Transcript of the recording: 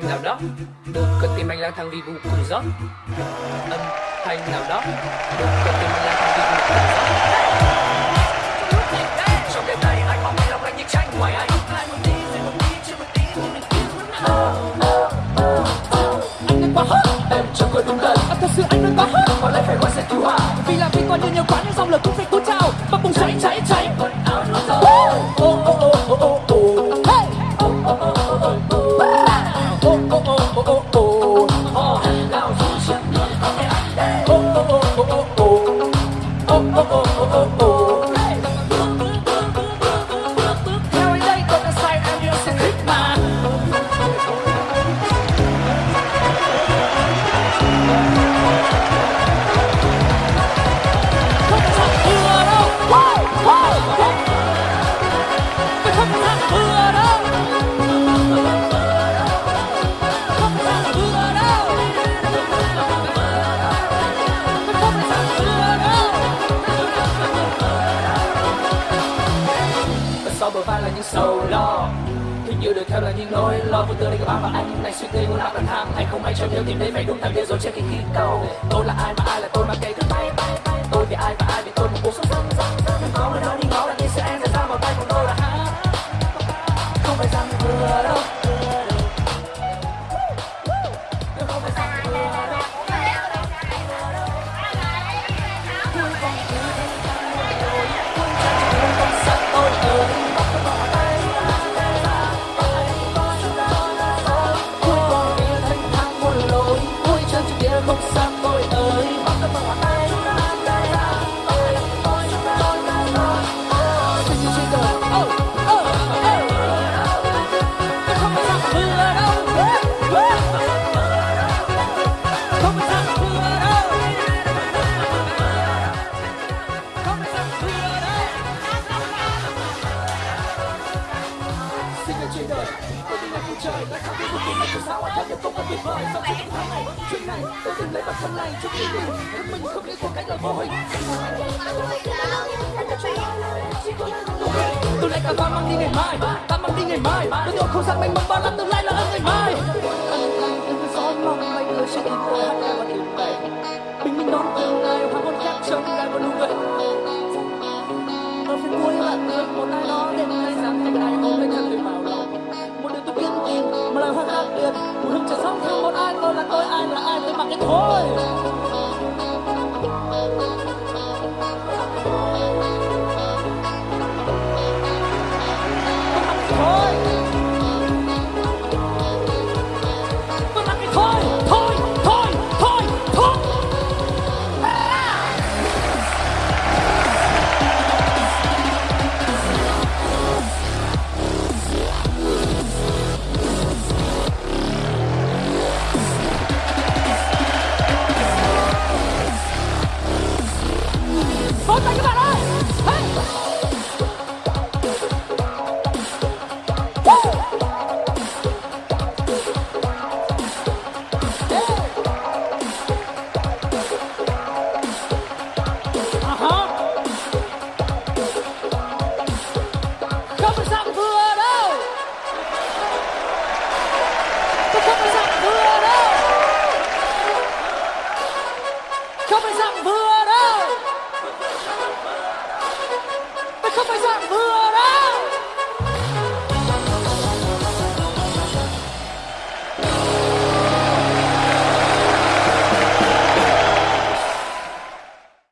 thanh nào đó. Được cất tim anh lang thang vì vô cùng gió. Âm thanh nào đó. Được cất tim anh lang thang vì vô cùng gió. oh, oh, oh, oh, oh. oh. Sầu lo. Hình như được theo là những nỗi lo vô tư đây, các bạn và anh này suy nghĩ muốn làm bạn tham. Anh không ai cho nhớ tìm đến phải đúng thằng điên rồi trên khi khi cầu. Tôi là ai mà ai là tôi mà cái trên đời. Tôi đi ngang cuộc trời Đã khác biệt cuộc tôi Tại sao anh thấy được không có tuyệt vời? Sau chuyện tháng này? Chuyện này, Tôi từng lấy bản thân này Trước khi mình Mình không biết cuộc cách là vô hình. Tôi lấy cả ba mang đi ngày mai Ta mang đi ngày mai. Tôi nhộn không gian mênh mông bao la tương lai là ân ngày mai. Ân lành đừng cơn gió mong bay người trên tim tôi hát ca và điều về. Bình minh đón tương lai hoàng hôn khép trong ngày vẫn luôn vậy Ở phía cuối bạn người một ai đó Đến nay rằng thành ai Một hương chẳng sống thương một ai, tôi là tôi, ai là ai, tôi mặc cái thôi. Tôi mặc cái thôi. Because I'm blood up. Because I'm blood up.